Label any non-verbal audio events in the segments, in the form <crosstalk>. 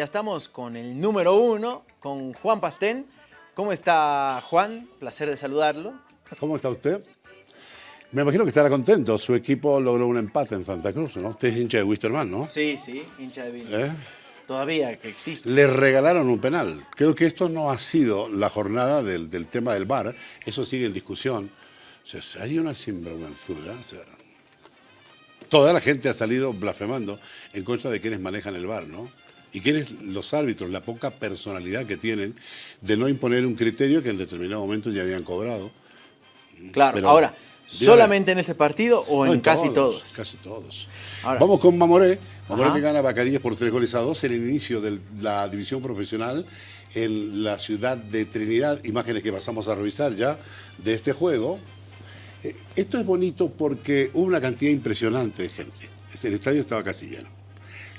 Ya estamos con el número uno, con Juan Pastén. ¿Cómo está Juan? Placer de saludarlo. ¿Cómo está usted? Me imagino que estará contento. Su equipo logró un empate en Santa Cruz, ¿no? Usted es hincha de Wisterman, ¿no? Sí, sí, hincha de Villa. ¿Eh? Todavía que existe. Le regalaron un penal. Creo que esto no ha sido la jornada del, del tema del VAR. Eso sigue en discusión. O sea, hay una sinvergüenzura. O sea, toda la gente ha salido blasfemando en contra de quienes manejan el VAR, ¿no? Y quiénes los árbitros, la poca personalidad que tienen de no imponer un criterio que en determinado momento ya habían cobrado. Claro, Pero- ahora. ¿solamente en este partido o No, en casi todos? Casi todos. Ahora- Vamos con Mamoré. Mamoré que gana Bacadíes por tres goles a dos en el inicio de la división profesional en la ciudad de Trinidad. Imágenes que pasamos a revisar ya de este juego. Eh, Esto es bonito porque hubo una cantidad impresionante de gente. El estadio estaba casi lleno.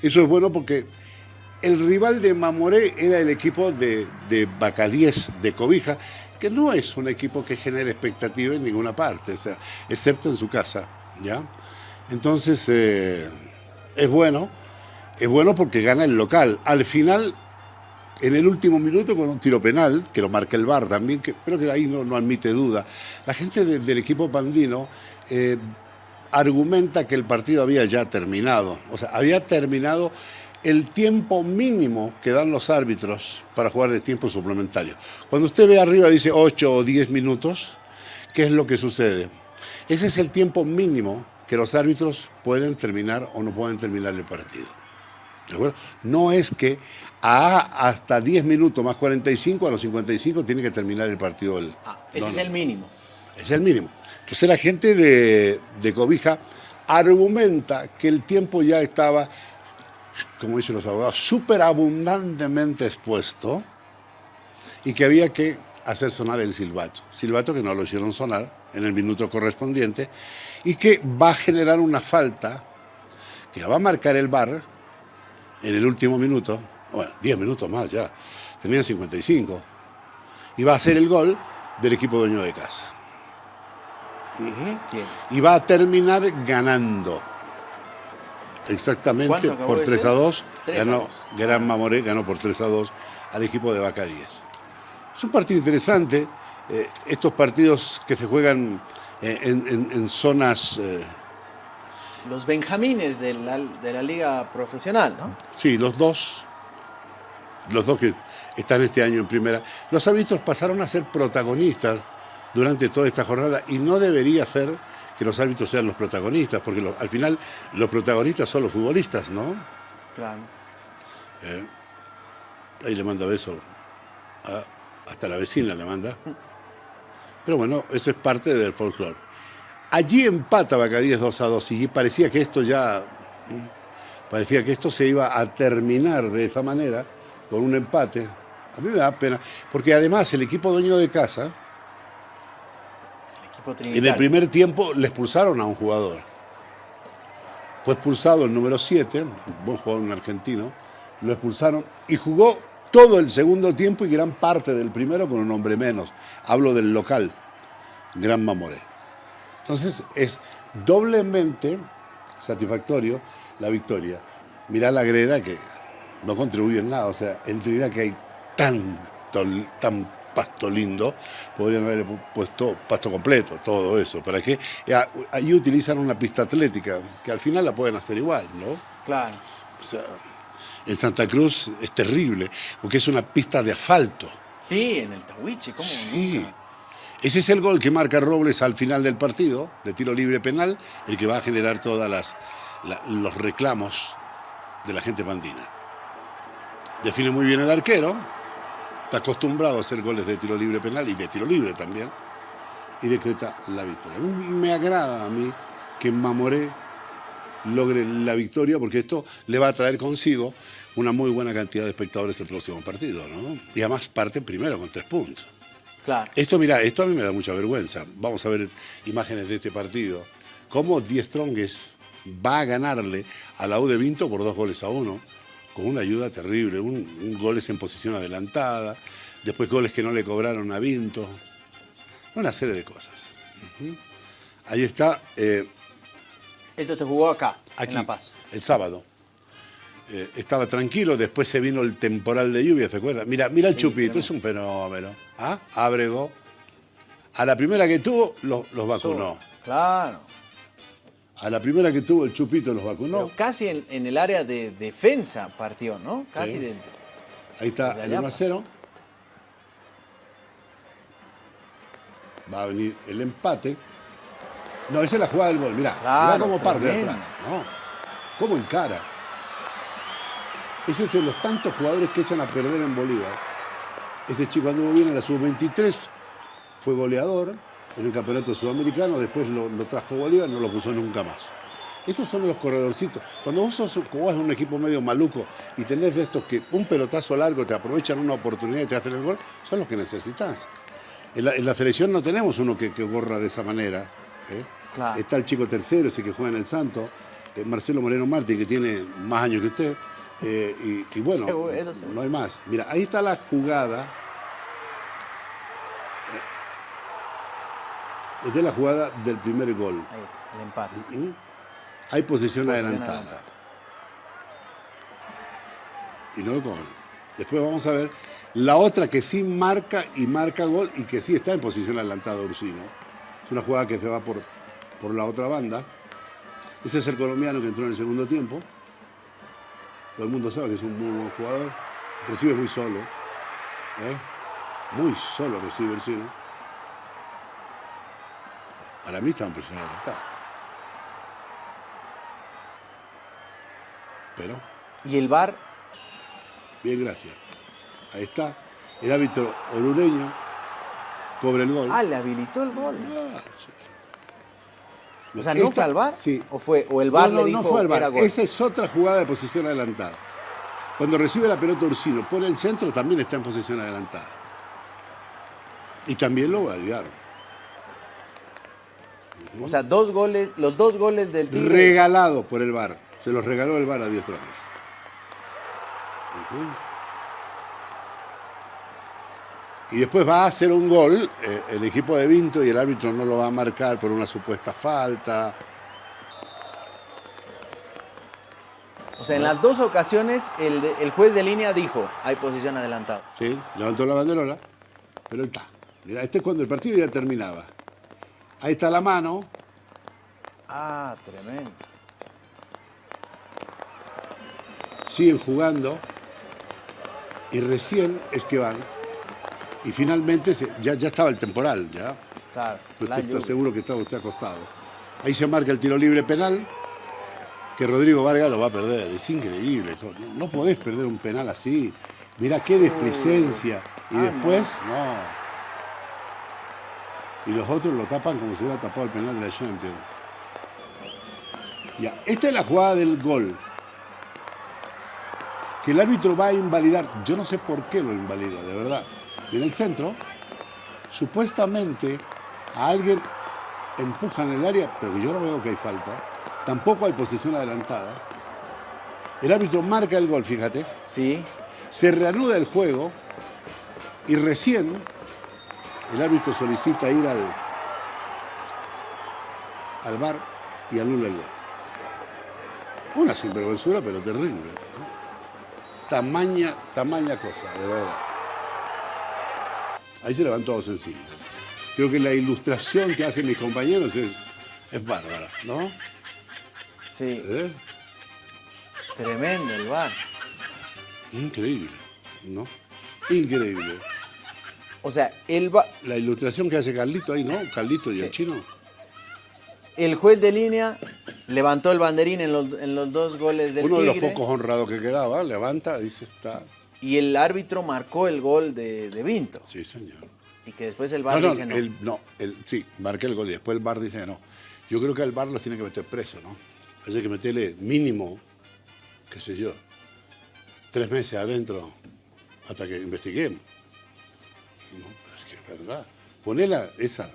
Eso es bueno porque el rival de Mamoré era el equipo de, de Bacadíes de Cobija, que no es un equipo que genere expectativa en ninguna parte, excepto en su casa, ¿ya? Entonces, eh, es bueno, es bueno porque gana el local. Al final, en el último minuto con un tiro penal, que lo marca el VAR también, que, pero que ahí no, no admite duda. La gente de- del equipo pandino eh, argumenta que el partido había ya terminado. O sea, había terminado el tiempo mínimo que dan los árbitros para jugar de tiempo suplementario. Cuando usted ve arriba dice 8 o 10 minutos, ¿qué es lo que sucede? Ese es el tiempo mínimo que los árbitros pueden terminar o no pueden terminar el partido. ¿De acuerdo? No es que a hasta 10 minutos más 45, a los 55 tiene que terminar el partido. Ah, ese No, es el mínimo. Es el mínimo. Entonces la gente de, de Cobija argumenta que el tiempo ya estaba, como dicen los abogados, súper abundantemente expuesto y que había que hacer sonar el silbato. Silbato que no lo hicieron sonar en el minuto correspondiente y que va a generar una falta que la va a marcar el VAR en el último minuto, bueno, 10 minutos más ya, tenían 55, y va a ser el gol del equipo dueño de casa. Y va a terminar ganando. Exactamente ¿Cuánto acabó por de 3 ser? a 2. 3 a Ganó 2. Gran Mamoré, ganó por 3 a 2 al equipo de Bacadíes. Es un partido interesante. eh, estos partidos que se juegan eh, en, en- en zonas, eh, Los benjamines de la, de la liga profesional, ¿no? sí, los dos, los dos que están este año en primera, los árbitros pasaron a ser protagonistas durante toda esta jornada y no debería ser que los árbitros sean los protagonistas, porque lo- al final los protagonistas son los futbolistas, ¿no? Claro. Eh, ahí le manda beso a- hasta la vecina le manda. <laughs> Pero bueno, eso es parte del folclore. Allí empata Bacadíes 2 a 2 y parecía que esto ya mm, parecía que esto se iba a terminar de esa manera con un empate. A mí me da pena, porque además el equipo dueño de casa equipo en el primer tiempo le expulsaron a un jugador. Fue expulsado el número 7, un buen jugador un argentino, lo expulsaron y jugó todo el segundo tiempo y gran parte del primero con un hombre menos. Hablo del local, Gran Mamoré. Entonces es doblemente satisfactorio la victoria. Mirá la greda que no contribuye en nada, o sea, en Trinidad que hay tanto, tan pasto lindo, podrían haberle pu- puesto pasto completo, todo eso. ¿Para qué? Y a- Ahí utilizan una pista atlética, que al final la pueden hacer igual, ¿no? Claro. O sea, en Santa Cruz es terrible, porque es una pista de asfalto. Sí, en el Tahuiche, ¿cómo Sí. nunca? Ese es el gol que marca Robles al final del partido, de tiro libre penal, el que va a generar todos los reclamos de la gente pandina. Define muy bien el arquero, está acostumbrado a hacer goles de tiro libre penal y de tiro libre también, y decreta la victoria. Me agrada a mí que Mamoré logre la victoria porque esto le va a traer consigo una muy buena cantidad de espectadores el próximo partido, ¿no? Y además parte primero con tres puntos. Claro. Esto, mira, esto a mí me da mucha vergüenza. Vamos a ver imágenes de este partido. Cómo Diez Trongues va a ganarle a la U de Vinto por dos goles a uno, con una ayuda terrible. Un, un goles en posición adelantada, después goles que no le cobraron a Vinto. Una serie de cosas. Ahí está, eh, Esto se jugó acá, aquí, en La Paz. el sábado. eh, estaba tranquilo, después se vino el temporal de lluvia, ¿te acuerdas? Mira, mira el Chupito, es un fenómeno. ¿Ah? Abrego. A la primera que tuvo, los, los vacunó. Claro. A la primera que tuvo, el Chupito los vacunó. Pero casi en, en el área de defensa partió, ¿no? Casi Sí. del... Ahí está el allá, 1 a 0. Va a venir el empate. No, esa es la jugada del gol. Mirá, Claro, mirá cómo parte de atrás. No, cómo encara. Ese es de los tantos jugadores que echan a perder en Bolívar. Ese chico anduvo bien en la sub-23, fue goleador en el campeonato sudamericano, después lo, lo trajo Bolívar, no lo puso nunca más. Estos son los corredorcitos. Cuando vos sos como un equipo medio maluco y tenés de estos que un pelotazo largo te aprovechan una oportunidad y te hacen el gol, son los que necesitas. En la, en la selección no tenemos uno que, que gorra de esa manera. ¿eh? Claro. Está el chico tercero, ese que juega en el Santo, eh, Marcelo Moreno Martín, que tiene más años que usted. eh, y, y bueno, Seguro, no hay más. Mira, ahí está la jugada. Esta es la jugada del primer gol. Ahí está, el empate. Hay posición Posición adelantada. adelantada. Y no lo cobran. Después vamos a ver la otra que sí marca y marca gol y que sí está en posición adelantada Ursino. Es una jugada que se va por, por la otra banda. Ese es el colombiano que entró en el segundo tiempo. Todo el mundo sabe que es un muy buen jugador. Recibe muy solo. ¿eh? Muy solo recibe Ursino. Para mí está en posición adelantada. Pero Y el VAR, Bien, gracias. Ahí está. El árbitro orureño cobra el gol. ah, le habilitó el gol. Ah, sí, sí. O sea, ¿no Esta- fue al VAR? Sí. ¿O, fue, o el VAR no, no, le dijo no fue al VAR. era gol? Esa es otra jugada de posición adelantada. Cuando recibe la pelota Ursino, pone el centro, también está en posición adelantada. Y también lo validaron. O sea, dos goles, los dos goles del Tigre. Regalado por el VAR. Se los regaló el VAR a Dios. Y después va a hacer un gol eh, el equipo de Vinto y el árbitro no lo va a marcar por una supuesta falta. O sea, en las dos ocasiones el, de- el juez de línea dijo, hay posición adelantada. ¿sí? Levantó la banderola, pero está. Mira, este es cuando el partido ya terminaba. Ahí está la mano, Ah, tremendo. siguen jugando y recién es que van. Y finalmente se- ya, ya estaba el temporal, ya. Claro, lluvia. seguro que estaba usted acostado. Ahí se marca el tiro libre penal, que Rodrigo Vargas lo va a perder. Es increíble. No, no podés perder un penal así. Mirá qué desplicencia. Y Ah, después, no. Y los otros lo tapan como si hubiera tapado el penal de la Champions. Ya, esta es la jugada del gol. Que el árbitro va a invalidar. Yo no sé por qué lo invalida, de verdad. Viene el centro. Supuestamente a alguien empuja en el área, pero que yo no veo que hay falta. Tampoco hay posición adelantada. El árbitro marca el gol, fíjate. Sí, Se reanuda el juego y recién el árbitro solicita ir al, al bar y anula el gol. Una sinvergüenzura, pero terrible. ¿no? Tamaña, tamaña cosa, de verdad. Ahí se le van todos encima. Creo que la ilustración que hacen mis compañeros es, es bárbara, ¿no? sí. ¿Eh? Tremendo el VAR. Increíble, ¿no? Increíble. O sea, el, va- La ilustración que hace Carlito ahí, ¿no? Carlito y el chino. el juez de línea levantó el banderín en los, en los dos goles del Uno de los pocos honrados que quedaba, levanta, dice, está. y el árbitro marcó el gol de, de Vinto. Sí, señor. Y que después el No, VAR no, dice no. el- no, el- sí, marqué el gol y después el bar dice no. Yo creo que el bar los tiene que meter preso, ¿no? Hay que meterle mínimo, qué sé yo, tres meses adentro hasta que investiguemos. No, pero es que es verdad. Ponela esa,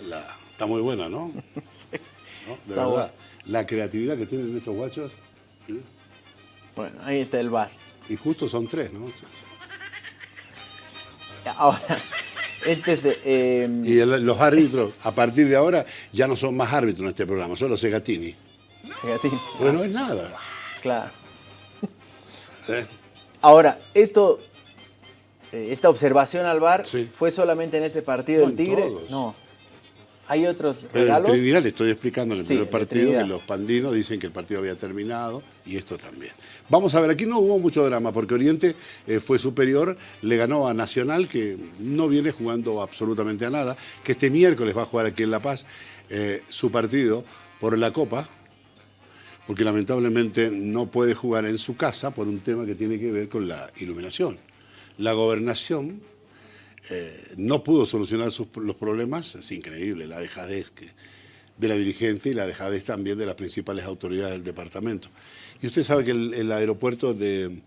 la, la- está muy buena, ¿no? <laughs> ¿No? De Está verdad. La creatividad que tienen estos guachos, ¿sí? Bueno, ahí está el VAR. y justo son tres, ¿no? <laughs> Ahora, este es... eh, Y el- los árbitros, a partir de ahora, ya no son más árbitros en este programa, son los Segatini. Segatín. Porque no es nada. Claro. ¿eh? Ahora, esto, esta observación al bar Sí. fue solamente en este partido No, del en Tigre. todos. No. Hay otros Pero en regalos. Trinidad le estoy explicando en el Sí, primer partido que los pandinos dicen que el partido había terminado y esto también. Vamos a ver, aquí no hubo mucho drama porque Oriente eh, fue superior, le ganó a Nacional que no viene jugando absolutamente a nada, que este miércoles va a jugar aquí en La Paz eh, su partido por la Copa, porque lamentablemente no puede jugar en su casa por un tema que tiene que ver con la iluminación. La gobernación eh, no pudo solucionar sus- los problemas, es increíble la dejadez que, de la dirigente y la dejadez también de las principales autoridades del departamento. Y usted sabe que el, el aeropuerto de,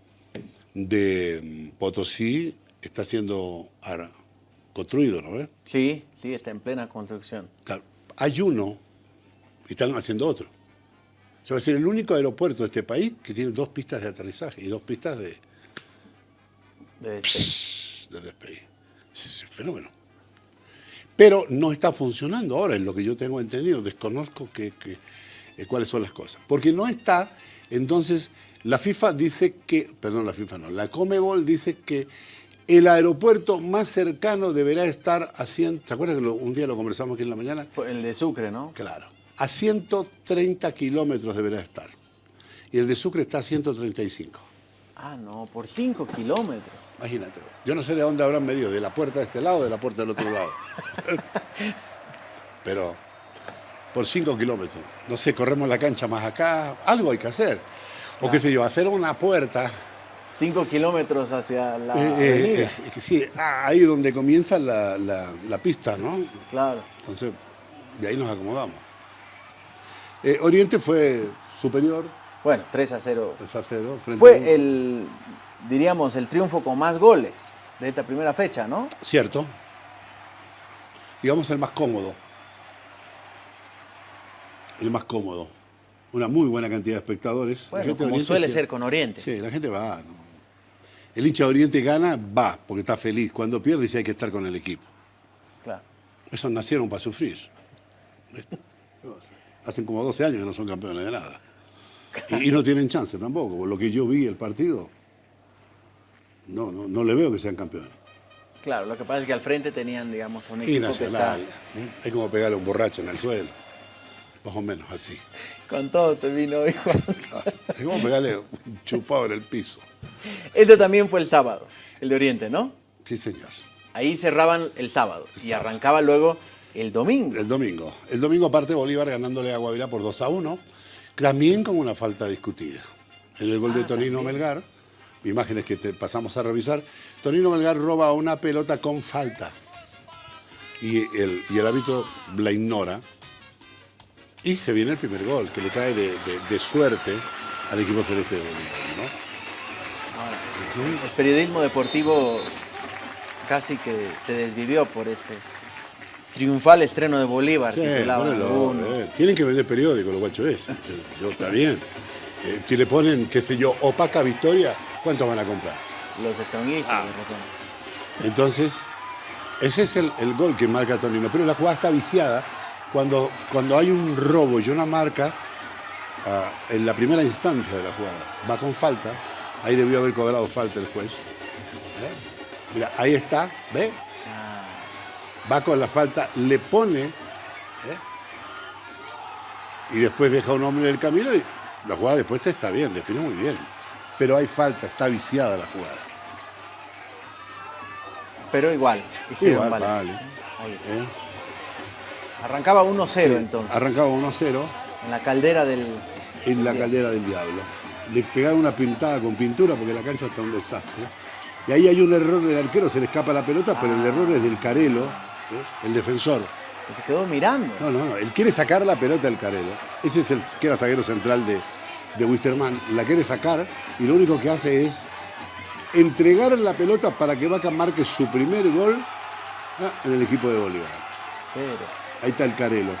de mm, Potosí está siendo construido, ¿no? ve? Sí, sí, está en plena construcción. Claro, hay uno y están haciendo otro. Se va a ser el único aeropuerto de este país que tiene dos pistas de aterrizaje y dos pistas de, de de despegue. Es un fenómeno. Pero no está funcionando ahora, es lo que yo tengo entendido. Desconozco que, que- eh, cuáles son las cosas. Porque no está, entonces, la FIFA dice que, perdón, la FIFA no, la Comebol dice que el aeropuerto más cercano deberá estar a 100, ¿se acuerdan que lo- un día lo conversamos aquí en la mañana? El de Sucre, ¿no? Claro, a 130 kilómetros deberá estar. Y el de Sucre está a 135. Ah, no, por 5 kilómetros. Imagínate. Yo no sé de dónde habrán medido, de la puerta de este lado o de la puerta del otro lado. <laughs> Pero por 5 kilómetros. No sé, corremos la cancha más acá. Algo hay que hacer. O qué sé yo, hacer una puerta. 5 kilómetros hacia la eh, eh, avenida. eh, sí, ah, ahí donde comienza la, la- la pista, ¿no? Claro. Entonces, de ahí nos acomodamos. Oriente fue superior, Bueno, 3 a 0. 3 a 0. Frente a un- Fue el, diríamos, el triunfo con más goles de esta primera fecha, ¿no? Cierto. Digamos el más cómodo. El más cómodo. Una muy buena cantidad de espectadores. La Bueno, como Oriente suele ser con Oriente. Sí, la gente va. ¿no? El hincha de Oriente gana, va, porque está feliz. Cuando pierde, dice hay que estar con el equipo. Claro. Esos nacieron para sufrir. <laughs> Hacen como 12 años que no son campeones de nada. Y, y no tienen chance tampoco. Por lo que yo vi el partido, no, no, no le veo que sean campeones. Claro, lo que pasa es que al frente tenían, digamos, un Y equipo que está Nacional. ¿eh? Hay como pegarle a un borracho en el suelo. Más o menos así. con todo se vino hoy, Juan. Es como pegarle un chupado en el piso. Este también fue el sábado, el de Oriente, ¿no? Sí, señor. Ahí cerraban el sábado El y arrancaba luego el domingo. El domingo. El domingo aparte Bolívar ganándole a Guavirá por 2 a 1. También con una falta discutida. En el gol de Ah, también. Melgar, imágenes que te pasamos a revisar, Tonino Melgar roba una pelota con falta. Y el, y el árbitro la ignora. Y se viene el primer gol, que le cae de, de- de suerte al equipo celeste de. Ahora, el periodismo deportivo casi que se desvivió por este triunfal estreno de Bolívar, Sí, titulaban algunos. eh. Tienen que vender periódico los guachos. Yo, está bien. Eh, si le ponen, qué sé yo, opaca victoria, ¿cuánto van a comprar? Los stronguistas Ah. Entonces, ese es el, el gol que marca Tonino. Pero la jugada está viciada cuando, cuando hay un robo y una marca ah, en la primera instancia de la jugada. Va con falta. Ahí debió haber cobrado falta el juez. ¿Eh? Mira, ahí está, ¿ve? Va con la falta, le pone ¿eh? y después deja un hombre en el camino y la jugada después está bien, define muy bien. Pero hay falta, está viciada la jugada. pero igual, hicieron Igual, vale. Ahí está. ¿eh? Arrancaba 1-0 entonces. Arrancaba 1-0 En la caldera del. en la caldera del diablo. Le pegaron una pintada con pintura porque la cancha está un desastre. Y ahí hay un error del arquero, se le escapa la pelota, pero el error es del Carelo, ¿eh? el defensor. que se quedó mirando. No, no, no. Él quiere sacar la pelota del Carelo. Ese es el que era zaguero central de, de Wisterman. La quiere sacar y lo único que hace es entregar la pelota para que Vaca marque su primer gol ah, en el equipo de Bolívar. Pero. Ahí está el Carelo.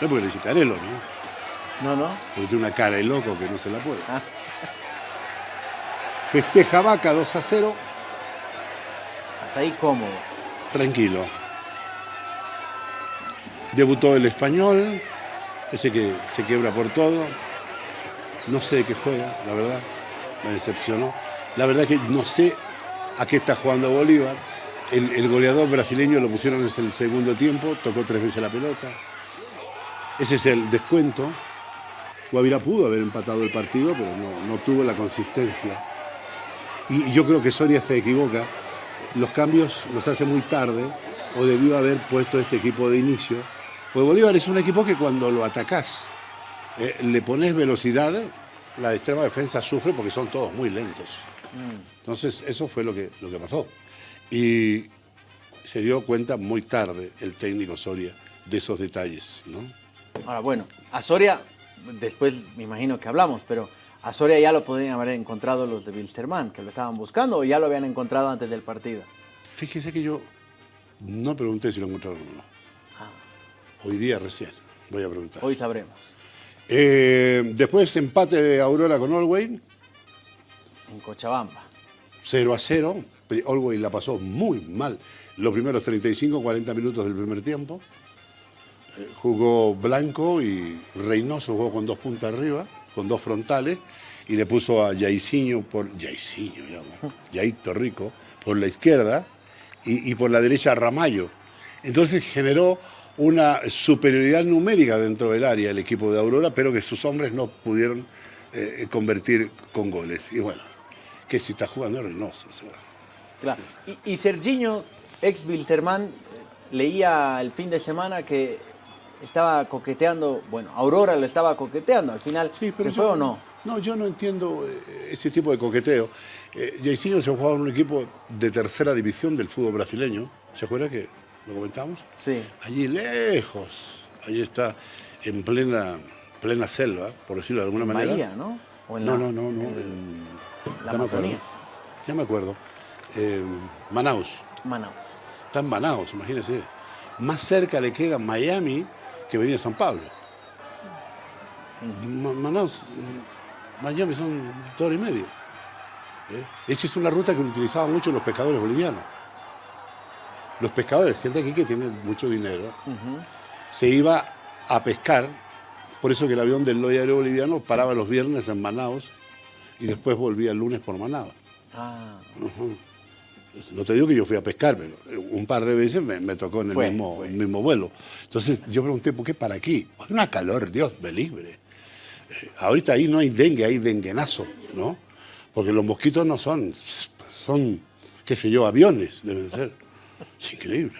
No porque le dice Carelo, ¿no? No, no. Porque tiene una cara de loco que no se la puede. Ah, Festeja Vaca 2 a 0. hasta ahí cómodos. Tranquilo. Debutó el español, ese que se quiebra por todo. No sé de qué juega, la verdad. Me decepcionó. La verdad que no sé a qué está jugando Bolívar. El, goleador brasileño lo pusieron en el segundo tiempo, tocó tres veces la pelota. Ese es el descuento. Guavirá pudo haber empatado el partido, pero no, no tuvo la consistencia. Y yo creo que Soria se equivoca. Los cambios los hace muy tarde, o debió haber puesto este equipo de inicio. Porque Bolívar es un equipo que cuando lo atacás, eh, le pones velocidad, la extrema defensa sufre porque son todos muy lentos. Entonces, eso fue lo que, lo que pasó. Y se dio cuenta muy tarde el técnico Soria de esos detalles, ¿no? Ahora, bueno, a Soria, después me imagino que hablamos, pero a Soria ya lo podrían haber encontrado los de Wilstermann, que lo estaban buscando, o ya lo habían encontrado antes del partido. Fíjese que yo no pregunté si lo encontraron o no. Hoy día recién voy a preguntar. Hoy sabremos. Eh, después empate de Aurora con Olwey, En Cochabamba. 0 a 0. Olwey la pasó muy mal los primeros 35, 40 minutos del primer tiempo. Eh, jugó Blanco y Reynoso jugó con dos puntas arriba, con dos frontales, y le puso a Yaiciño por. Yaiciño, Rico, por la izquierda, y, por la derecha Ramallo. Entonces generó una superioridad numérica dentro del área el equipo de Aurora, pero que sus hombres no pudieron eh, convertir con goles. Y bueno, que si está jugando Reynoso. Claro. Y, y Serginho, ex Wilterman, leía el fin de semana que estaba coqueteando, bueno, Aurora lo estaba coqueteando, al final Sí, se yo- fue o no. No, yo no entiendo eh, ese tipo de coqueteo. Eh, Jairzinho se jugaba en un equipo de tercera división del fútbol brasileño. ¿Se acuerda que lo comentamos? Sí. Allí lejos, allí está en plena, plena selva, por decirlo de alguna En manera. Bahía, ¿no? O en No, la- no, no, no. en la ya me acuerdo. Amazonía. Ya me acuerdo. Eh, Manaus. Manaus. Está en Manaus, imagínese. Más cerca le queda Miami que venir a San Pablo. Ma- Manaus, mm, Miami son dos horas y media. ¿eh? Esa es una ruta que utilizaban mucho los pescadores bolivianos. Los pescadores, gente aquí que tiene mucho dinero, se iba a pescar, por eso que el avión del Loya Aéreo Boliviano paraba los viernes en Manaus y después volvía el lunes por Manaus. Ah, No te digo que yo fui a pescar, pero un par de veces me, me tocó en el, Fue, mismo, fue. el mismo vuelo. Entonces yo pregunté, ¿por qué para aquí? Hay una calor, Dios me libre. Eh, ahorita ahí no hay dengue, hay denguenazo, ¿no? Porque los mosquitos no son, son, qué sé yo, aviones, deben ser. Es increíble.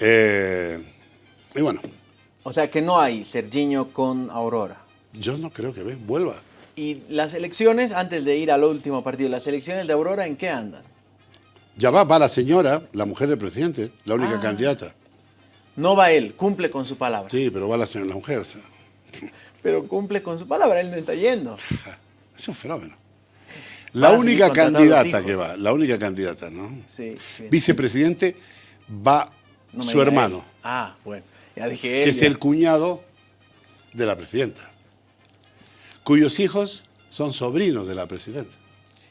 Eh, y bueno, o sea que no hay Serginho con Aurora. yo no creo que ve, vuelva. Y las elecciones, antes de ir al último partido, las elecciones de Aurora, ¿en qué andan? Ya va, va la señora, la mujer del presidente, la única Ah. candidata. No va él, cumple con su palabra. Sí, pero va la señora, la mujer. <laughs> Pero cumple con su palabra, él no está yendo. <laughs> Es un fenómeno. La única candidata que va, la única candidata, ¿no? Sí. bien. Vicepresidente va No su hermano, él. Ah, bueno. Ya dije él. que es el cuñado de la presidenta, cuyos hijos son sobrinos de la presidenta.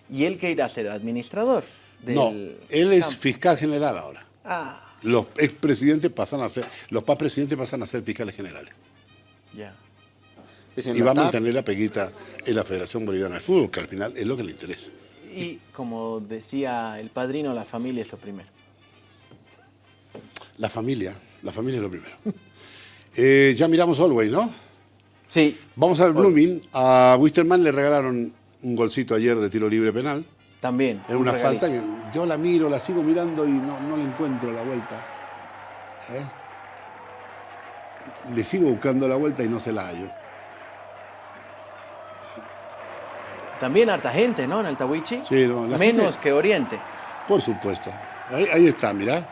¿Y él qué irá a ser? ¿Administrador? Del No, él es campo? fiscal general ahora. Ah, Los expresidentes pasan a ser, los pas presidentes pasan a ser fiscales generales. ya. Y va a mantener la peguita en la Federación Boliviana de Fútbol, que al final es lo que le interesa. Y como decía el padrino, la familia es lo primero. La familia, la familia es lo primero. <laughs> Eh, ya miramos Always, ¿no? Sí. Vamos al Blooming. A Wisterman le regalaron un golcito ayer de tiro libre penal. También. Era un una falta que yo la miro, la sigo mirando y no, no le encuentro la vuelta. ¿Eh? Le sigo buscando la vuelta y no se la hallo. También harta gente, ¿no? En el Tawichi. Sí, no, la Menos gente- que Oriente. Por supuesto. Ahí, ahí está, mirá.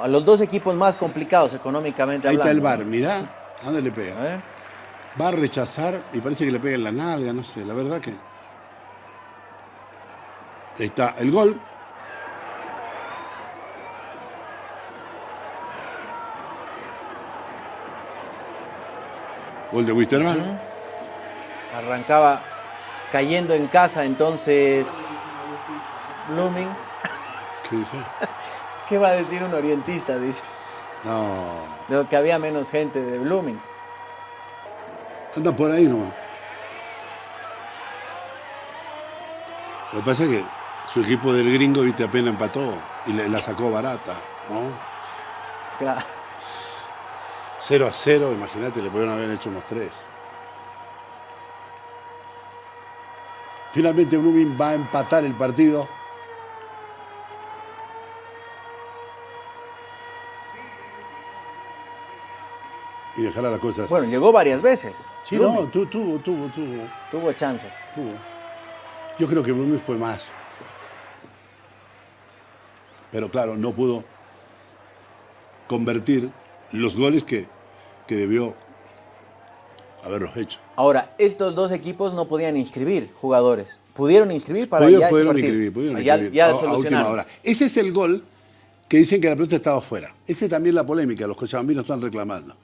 A los dos equipos más complicados económicamente Ahí está el bar, mirá. ¿A dónde le pega? ver. Va a rechazar y parece que le pega en la nalga, no sé, la verdad que. Está el gol. Gol de Wisterman. Arrancaba cayendo en casa, entonces. Blooming. ¿Qué dice? <laughs> ¿Qué va a decir un orientista? Dice. No. De que había menos gente de Blooming. Anda por ahí nomás. Lo que pasa es que su equipo del gringo, viste, apenas empató y le, la sacó barata, ¿no? Claro. 0 a 0, imagínate, le pudieron haber hecho unos tres. Finalmente Blooming va a empatar el partido. Y dejar a las cosas. Bueno, llegó varias veces. sí, Blooming. no, tu- tuvo, tuvo, tuvo, Tuvo chances. tuvo. Yo creo que Blooming fue más. Pero claro, no pudo convertir los goles que, que debió haberlos hecho. Ahora, estos dos equipos no podían inscribir jugadores. Pudieron inscribir para Pudieron, ya pudieron inscribir, pudieron ya, inscribir. ya a- a, última hora. Ese es el gol que dicen que la pelota estaba fuera. Esa es también la polémica, los cochabambinos están reclamando.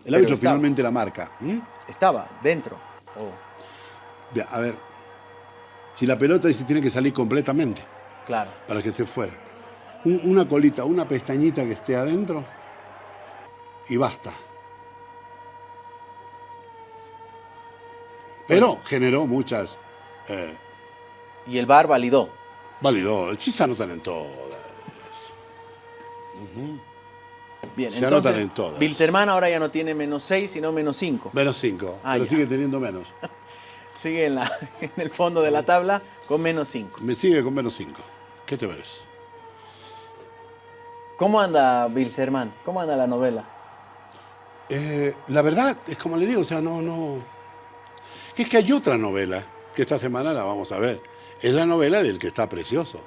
El Pero árbitro estaba. finalmente la marca. ¿Mm? Estaba dentro. Oh, A ver, si la pelota dice tiene que salir completamente claro. para que esté fuera. Un- una colita, una pestañita que esté adentro y basta. Pero generó muchas... eh, Y el VAR validó. validó, sí se anotan en todas. Bien, Se anotan entonces, en todas. Wilterman ahora ya no tiene menos 6, sino menos 5. Menos 5, Ah, pero ya. sigue teniendo menos. <laughs> Sigue en, la, <laughs> en el fondo de la tabla con menos 5. Me sigue con menos 5. ¿Qué te parece? ¿Cómo anda Wilterman? ¿Cómo anda la novela? Eh, la verdad, es como le digo, o sea, no, no. Que es que hay otra novela, que esta semana la vamos a ver. Es la novela del que está precioso,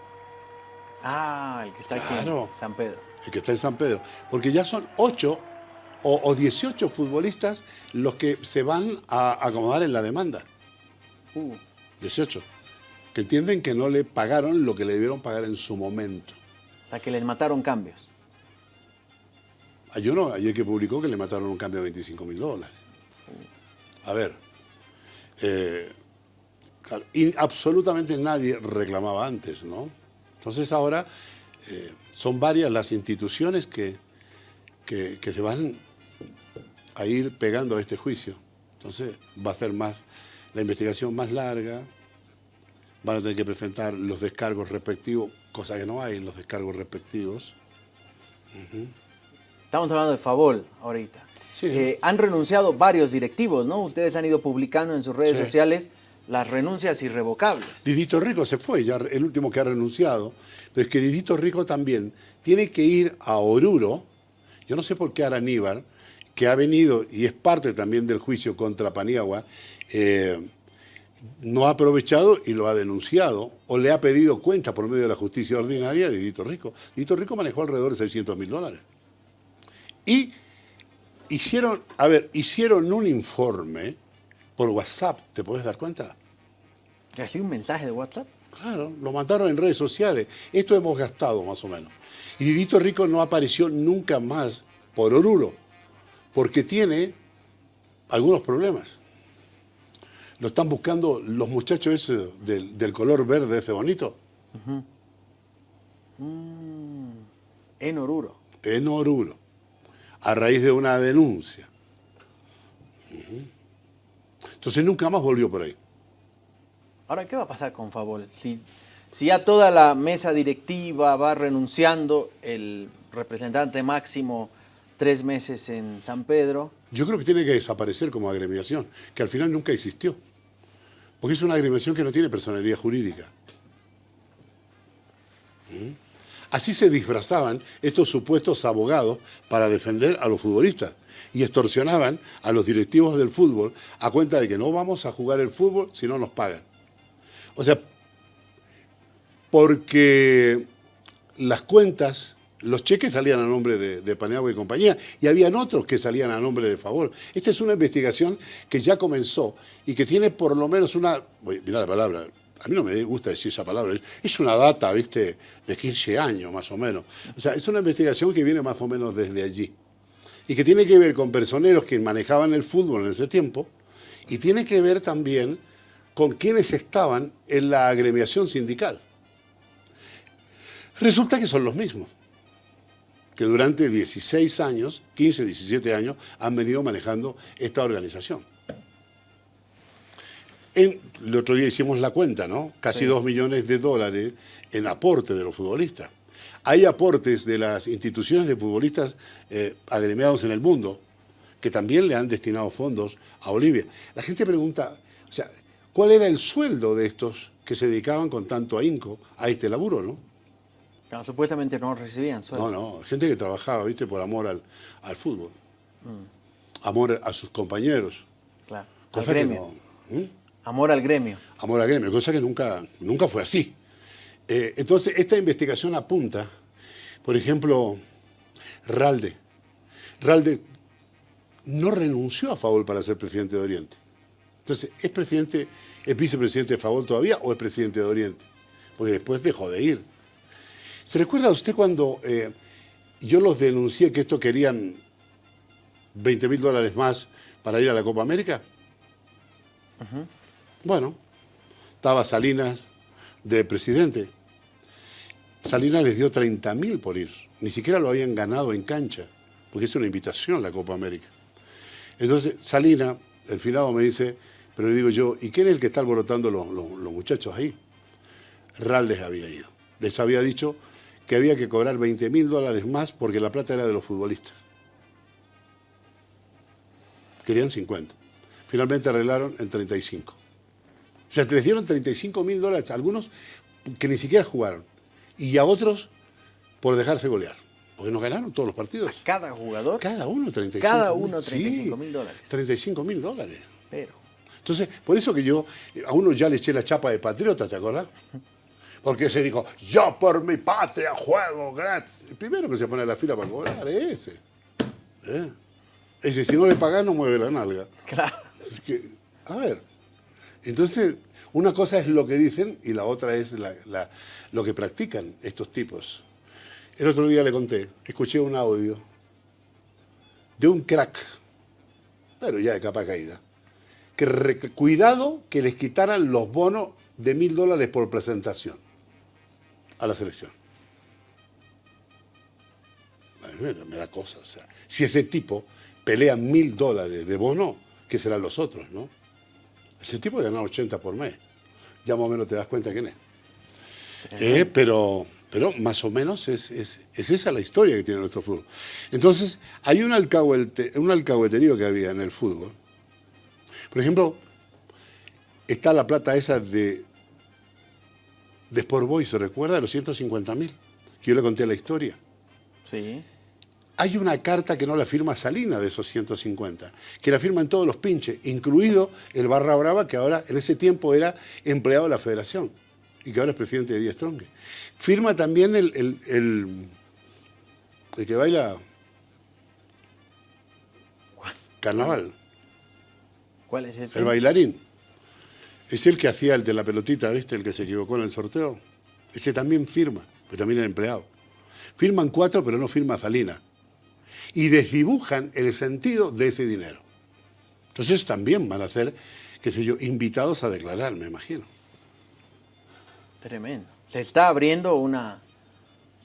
Ah, el que está Claro. aquí en San Pedro. el que está en San Pedro. Porque ya son 8 o, o 18 futbolistas los que se van a acomodar en la demanda. Uh, 18. Que entienden que no le pagaron lo que le debieron pagar en su momento. o sea, que les mataron cambios. Hay uno ayer que publicó que le mataron un cambio de 25 mil dólares. A ver, eh, claro, y absolutamente nadie reclamaba antes, ¿no? Entonces ahora eh, son varias las instituciones que, que, que se van a ir pegando a este juicio. Entonces va a ser más la investigación más larga, van a tener que presentar los descargos respectivos, cosa que no hay en los descargos respectivos. Estamos hablando de Favol ahorita. Sí. Eh, han renunciado varios directivos, ¿no? Ustedes han ido publicando en sus redes Sí. sociales las renuncias irrevocables. Didito Rico se fue, ya el último que ha renunciado. Pero es que Didito Rico también tiene que ir a Oruro. Yo no sé por qué Araníbar, que ha venido y es parte también del juicio contra Paniagua, eh, no ha aprovechado y lo ha denunciado o le ha pedido cuenta por medio de la justicia ordinaria de Didito Rico. Didito Rico manejó alrededor de 600 mil dólares. Y hicieron, a ver, hicieron un informe por WhatsApp, ¿te puedes dar cuenta? ¿Que así un mensaje de WhatsApp? Claro, lo mandaron en redes sociales. Esto hemos gastado más o menos. Y Didito Rico no apareció nunca más por Oruro, porque tiene algunos problemas. Lo están buscando los muchachos ese del, del color verde, ese bonito, En Oruro. en Oruro, a raíz de una denuncia. Entonces nunca más volvió por ahí. Ahora, ¿qué va a pasar con Favol? Si, si ya toda la mesa directiva va renunciando, el representante máximo tres meses en San Pedro, Yo creo que tiene que desaparecer como agremiación, que al final nunca existió. Porque es una agremiación que no tiene personalidad jurídica. ¿Mm? Así se disfrazaban estos supuestos abogados para defender a los futbolistas y extorsionaban a los directivos del fútbol a cuenta de que no vamos a jugar el fútbol si no nos pagan. O sea, porque las cuentas, los cheques salían a nombre de, de Paniagua y compañía, y habían otros que salían a nombre de Favor. Esta es una investigación que ya comenzó y que tiene por lo menos una, mira la palabra, a mí no me gusta decir esa palabra, es una data, viste, de 15 años más o menos. O sea, es una investigación que viene más o menos desde allí y que tiene que ver con personeros que manejaban el fútbol en ese tiempo y tiene que ver también con quienes estaban en la agremiación sindical. Resulta que son los mismos. Que durante 16 años, 15, 17 años, han venido manejando esta organización. En, el otro día hicimos la cuenta, ¿no? Casi Sí. 2 millones de dólares en aporte de los futbolistas. Hay aportes de las instituciones de futbolistas eh, agremiados en el mundo que también le han destinado fondos a Bolivia. La gente pregunta, o sea, ¿cuál era el sueldo de estos que se dedicaban con tanto ahínco a este laburo, no? Claro, supuestamente no recibían sueldo. No, no, gente que trabajaba, viste, por amor al, al fútbol. Amor a sus compañeros. Claro. Al que gremio. no- ¿Mm? Amor al gremio. Amor al gremio, cosa que nunca, nunca fue así. Eh, entonces, esta investigación apunta, por ejemplo, Ralde. Ralde no renunció a Favol para ser presidente de Oriente. Entonces, ¿es presidente, es vicepresidente de Favol todavía o es presidente de Oriente? Porque después dejó de ir. ¿Se recuerda usted cuando eh, yo los denuncié que esto querían 20 mil dólares más para ir a la Copa América? Bueno, estaba Salinas de presidente. Salinas les dio 30 mil por ir. Ni siquiera lo habían ganado en cancha, porque es una invitación la Copa América. Entonces, Salinas, el finado me dice, pero le digo yo, ¿y quién es el que está alborotando los, los- los muchachos ahí? Ral les había ido. Les había dicho que había que cobrar 20 mil dólares más porque la plata era de los futbolistas. Querían 50. Finalmente arreglaron en 35. O sea, les dieron 35 mil dólares a algunos que ni siquiera jugaron. Y a otros por dejarse golear. Porque nos ganaron todos los partidos. Cada jugador. Cada uno 35 Cada uno 35 mil Sí, dólares. 35 mil dólares. Pero. Entonces, por eso que yo a uno ya le eché la chapa de patriota, ¿te acordás? Porque se dijo, yo por mi patria juego gratis. El primero que se pone a la fila para cobrar es ese. ¿Eh? Ese, si no le pagás, no mueve la nalga. Claro. Es que, a ver, entonces, una cosa es lo que dicen y la otra es la- la- lo que practican estos tipos. El otro día le conté, escuché un audio de un crack, pero ya de capa caída, que re- cuidado que les quitaran los bonos de mil dólares por presentación a la selección. A mí me, me da cosa, o sea, si ese tipo pelea mil dólares de bono, ¿qué serán los otros, no? Ese tipo gana 80 por mes. Ya más o menos te das cuenta quién es. Eh, pero, pero más o menos es, es- es esa la historia que tiene nuestro fútbol. Entonces, hay un, alcahuete- un alcahueterío que había en el fútbol. Por ejemplo, está la plata esa de, de Sport Boys, ¿se recuerda? Los 150 mil, que yo le conté la historia. Sí. Hay una carta que no la firma Salina de esos 150, que la firman todos los pinches, incluido el Barra Brava, que ahora en ese tiempo era empleado de la federación y que ahora es presidente de Díaz Tronque. Firma también el, el, el- el que baila carnaval, ¿Cuál es ese? el bailarín. Es el que hacía el de la pelotita, ¿viste? El que se equivocó en el sorteo. Ese también firma, pero también era empleado. Firman cuatro, pero no firma Salina. Y desdibujan el sentido de ese dinero. Entonces también van a ser, qué sé yo, invitados a declarar, me imagino. Tremendo. Se está abriendo una,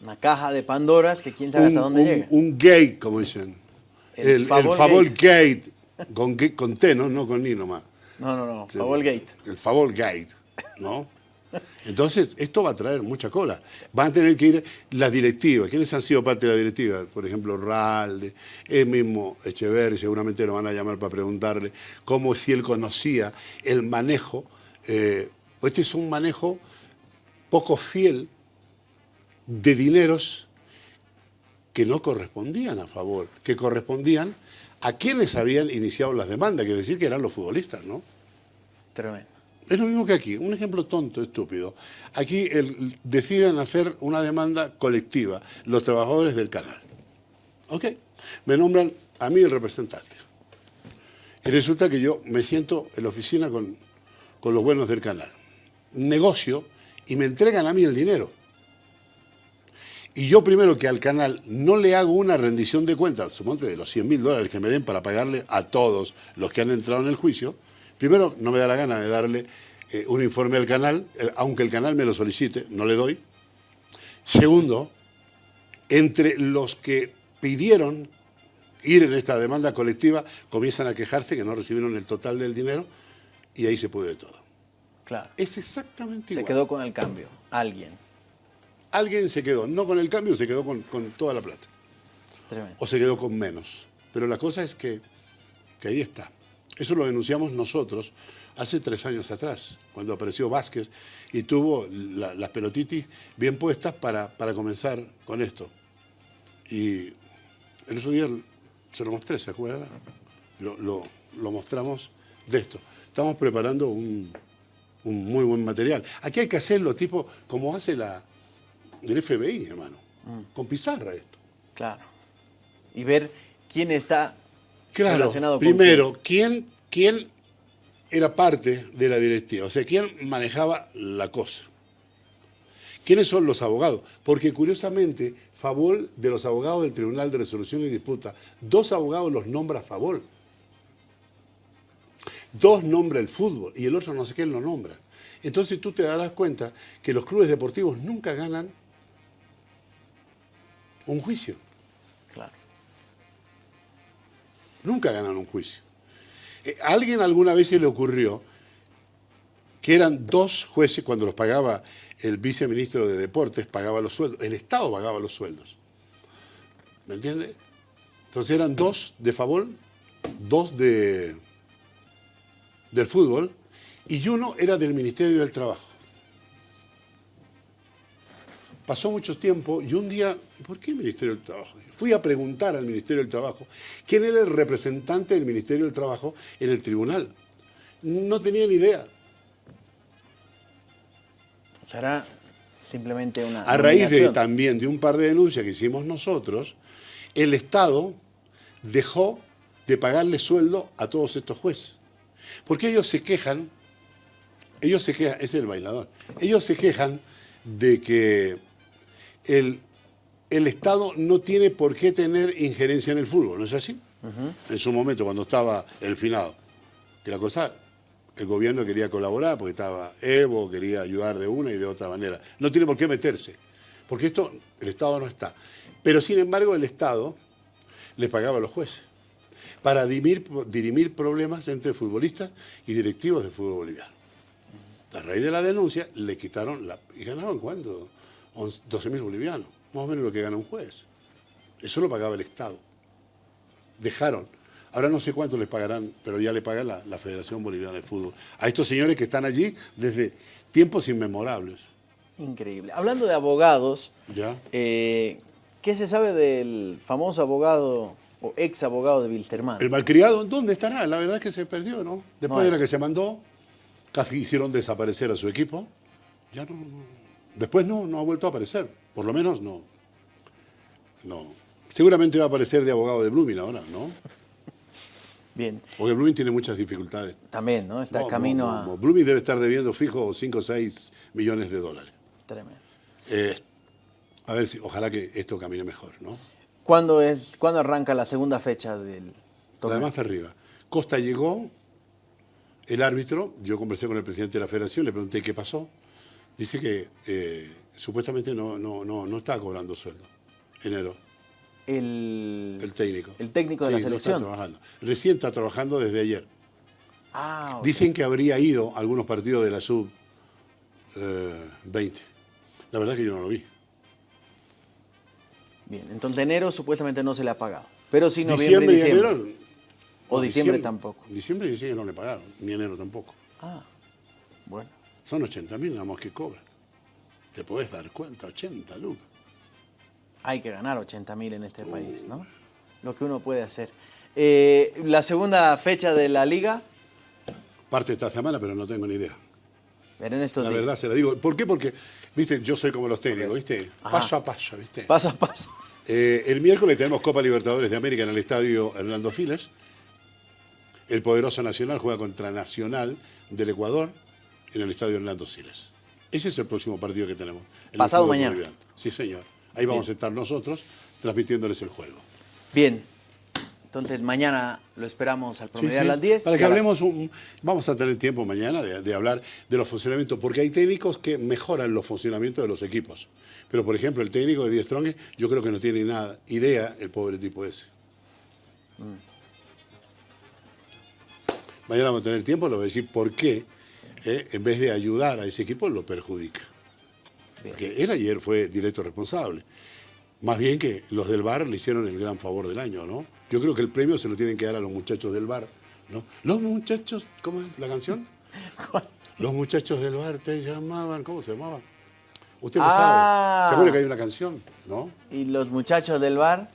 una caja de Pandoras que quién sabe hasta un, dónde un- llega. un gate, como dicen. El El, el favor gate. gate, con, con T, ¿no? no con ni nomás. No, no, no. Sí, Favor Gate. El favor gate, ¿no? Entonces, esto va a traer mucha cola. Van a tener que ir las directivas. ¿Quiénes han sido parte de la directiva? Por ejemplo, Ralde, el mismo Echeverri, seguramente lo van a llamar para preguntarle cómo si él conocía el manejo. eh, este es un manejo poco fiel de dineros que no correspondían a favor, que correspondían a quienes habían iniciado las demandas, que decir que eran los futbolistas, ¿no? Tremendo. Es lo mismo que aquí, un ejemplo tonto, estúpido. Aquí el- deciden hacer una demanda colectiva, los trabajadores del canal. ¿Ok? Me nombran a mí el representante. Y resulta que yo me siento en la oficina con, con los buenos del canal. Negocio y me entregan a mí el dinero. Y yo primero que al canal no le hago una rendición de cuentas, suponte de los 100 mil dólares que me den para pagarle a todos los que han entrado en el juicio, primero no me da la gana de darle eh, un informe al canal, eh, aunque el canal me lo solicite, no le doy. Segundo, entre los que pidieron ir en esta demanda colectiva, comienzan a quejarse que no recibieron el total del dinero y ahí se pudre todo. Claro. Es exactamente Se igual. quedó con el cambio, alguien. Alguien se quedó, no con el cambio, se quedó con, con toda la plata. Tremendo. O se quedó con menos. Pero la cosa es que, que ahí está. Eso lo denunciamos nosotros hace tres años atrás, cuando apareció Vázquez y tuvo la- las pelotitis bien puestas para, para comenzar con esto. Y el otro día se lo mostré, ¿se acuerda? Lo, lo- lo mostramos de esto. Estamos preparando un, un muy buen material. Aquí hay que hacerlo tipo como hace la, el FBI, hermano. Con pizarra esto. Claro. Y ver quién está Claro, relacionado con primero, ¿quién, ¿quién era parte de la directiva? O sea, ¿quién manejaba la cosa? ¿Quiénes son los abogados? Porque curiosamente, Favol, de los abogados del Tribunal de Resolución y Disputa, dos abogados los nombra Favol. Dos nombra el fútbol y el otro no sé quién lo nombra. Entonces tú te darás cuenta que los clubes deportivos nunca ganan un juicio. Claro. Nunca ganan un juicio. Eh, ¿A alguien alguna vez se le ocurrió que eran dos jueces cuando los pagaba el viceministro de Deportes, pagaba los sueldos, el Estado pagaba los sueldos? ¿Me entiende? Entonces eran dos de favor, dos de, del fútbol y uno era del Ministerio del Trabajo. Pasó mucho tiempo y un día, ¿por qué el Ministerio del Trabajo? Fui a preguntar al Ministerio del Trabajo quién era el representante del Ministerio del Trabajo en el tribunal. No tenía ni idea. Será simplemente una. A raíz de también de un par de denuncias que hicimos nosotros, el Estado dejó de pagarle sueldo a todos estos jueces. Porque ellos se quejan, ellos se quejan, ese es el bailador, ellos se quejan de que el, el Estado no tiene por qué tener injerencia en el fútbol, ¿no es así? En su momento, cuando estaba el finado, que la cosa, el gobierno quería colaborar porque estaba Evo, quería ayudar de una y de otra manera. No tiene por qué meterse, porque esto, el Estado no está. Pero sin embargo, el Estado le pagaba a los jueces para dirimir, dirimir problemas entre futbolistas y directivos del fútbol boliviano. A raíz de la denuncia, le quitaron la... ¿Y ganaban cuánto? 12 mil bolivianos, más o menos lo que gana un juez. Eso lo pagaba el Estado. Dejaron. Ahora no sé cuánto les pagarán, pero ya le paga la, la Federación Boliviana de Fútbol. A estos señores que están allí desde tiempos inmemorables. Increíble. Hablando de abogados, ¿Ya? eh, ¿qué se sabe del famoso abogado o ex abogado de Wilterman? El malcriado, ¿dónde estará? La verdad es que se perdió, ¿no? Después No de la que se mandó, casi hicieron desaparecer a su equipo. Ya no, no- Después no, no ha vuelto a aparecer. Por lo menos no. No. Seguramente va a aparecer de abogado de Blooming ahora, ¿no? Bien, Porque Blooming tiene muchas dificultades. también, ¿no? Está No, camino no, a... Blooming debe estar debiendo fijo 5 o 6 millones de dólares. Tremendo. Eh, a ver si, ojalá que esto camine mejor, ¿no? ¿Cuándo, es, ¿Cuándo arranca la segunda fecha del torneo? Además, arriba. Costa llegó, el árbitro, yo conversé con el presidente de la federación, le pregunté qué pasó. Dice que eh, supuestamente no, no, no, no está cobrando sueldo. Enero, el, el técnico. El técnico de la Sí, no está selección. trabajando. Recién está trabajando desde ayer. Ah. Dicen que habría ido a algunos partidos de la sub eh, 20. La verdad es que yo no lo vi. Bien, entonces enero supuestamente no se le ha pagado. Pero sí noviembre y y diciembre. enero. O no, diciembre tampoco. Diciembre y diciembre no le pagaron, ni enero tampoco. Ah, bueno. Son 80 mil nada más que cobran. Te podés dar cuenta, 80 lucas. Hay que ganar 80 mil en este país, ¿no? Lo que uno puede hacer. Eh, la segunda fecha de la liga, Parte esta semana, pero no tengo ni idea. ver en estos La días. verdad se la digo. ¿Por qué? Porque, viste, yo soy como los técnicos, viste, Ajá. paso a paso, viste. Paso a paso. Eh, el miércoles tenemos Copa Libertadores de América en el estadio Hernando Files. El poderoso Nacional juega contra Nacional del Ecuador en el estadio Hernando Siles. Ese es el próximo partido que tenemos. Pasado mañana. Sí, señor. Ahí vamos a estar nosotros transmitiéndoles el juego. Bien. Entonces mañana lo esperamos al promediar sí, a las 10. Para que hablemos, un- vamos a tener tiempo mañana de, de hablar de los funcionamientos, porque hay técnicos que mejoran los funcionamientos de los equipos. Pero, por ejemplo, el técnico de Die Strong, yo creo que no tiene nada, idea el pobre tipo ese. Mañana vamos a tener tiempo, lo voy a decir por qué, eh, en vez de ayudar a ese equipo, lo perjudica. Bien. Porque él ayer fue directo responsable. Más bien que los del bar le hicieron el gran favor del año, ¿no? Yo creo que el premio se lo tienen que dar a los muchachos del bar, ¿no? Los muchachos, ¿cómo es la canción? <laughs> Los muchachos del bar te llamaban, ¿cómo se llamaba? Usted lo Ah. sabe. ¿Se acuerda que hay una canción, no? Y los muchachos del bar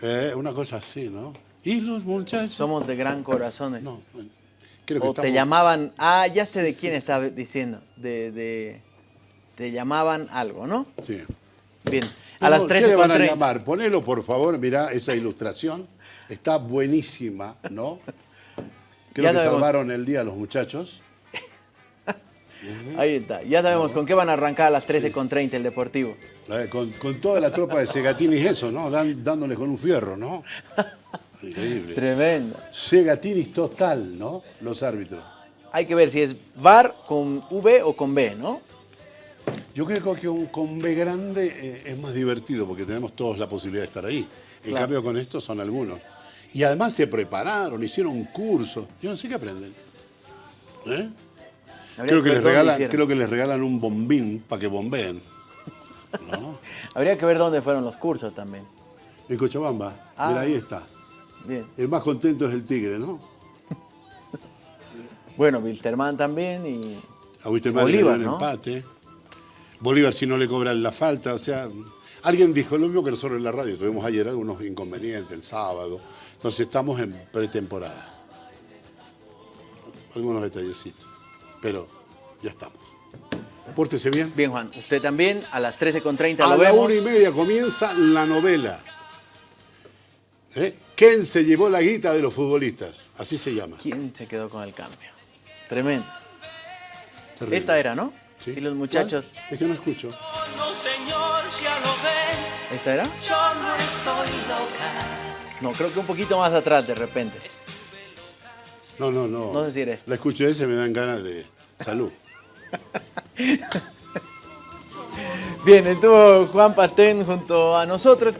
Eh, una cosa así, ¿no? Y los muchachos. somos de gran corazón. No, bueno, creo que O te llamaban, ah, ya sé de quién estaba diciendo, de, de, te llamaban algo, ¿no? Sí. Bien, a las ¿Qué 13 le van a llamar? Ponelo, por favor, mirá esa ilustración. Está buenísima, ¿no? <laughs> Creo Ya que sabemos. salvaron el día los muchachos. Ahí está, ya sabemos con qué van a arrancar a las 13 con 30 el Deportivo. Con, con toda la tropa de Segatinis eso, ¿no? Dan- dándole con un fierro, ¿no? <laughs> Increíble. Tremendo. Segatinis total, ¿no? Los árbitros. Hay que ver si es VAR con V o con B, ¿no? Yo creo que un, con B grande eh, es más divertido porque tenemos todos la posibilidad de estar ahí. En Claro. cambio con estos son algunos. Y además se prepararon, hicieron un curso. Yo no sé qué aprenden. ¿Eh? Creo que, les regalan, creo que les regalan un bombín para que bombeen. ¿No? <laughs> Habría que ver dónde fueron los cursos también. En Cochabamba. Ah. Mira, ahí está. Bien. El más contento es el tigre, ¿no? <laughs> Bueno, Wilterman también y A Wisterman le Bolívar, un ¿no? empate. Bolívar si no le cobran la falta, o sea, alguien dijo lo mismo que nosotros en la radio, tuvimos ayer algunos inconvenientes el sábado, entonces estamos en pretemporada. Algunos detallecitos, pero ya estamos. Pórtese bien. Bien, Juan, usted también a las 13 con 30 A lo la vemos. una y media comienza la novela. ¿Eh? ¿Quién se llevó la guita de los futbolistas? Así se llama. ¿Quién se quedó con el cambio? Tremendo. Terrible. Esta era, ¿no? Sí. Y los muchachos. ¿Cuál? Es que no escucho. No, señor, ya lo ven, ¿Esta era? yo no estoy loca. No, creo que un poquito más atrás de repente. No, no, no. No sé si era esta. La escucho ese me dan ganas de salud. <laughs> Bien, estuvo Juan Pastén junto a nosotros.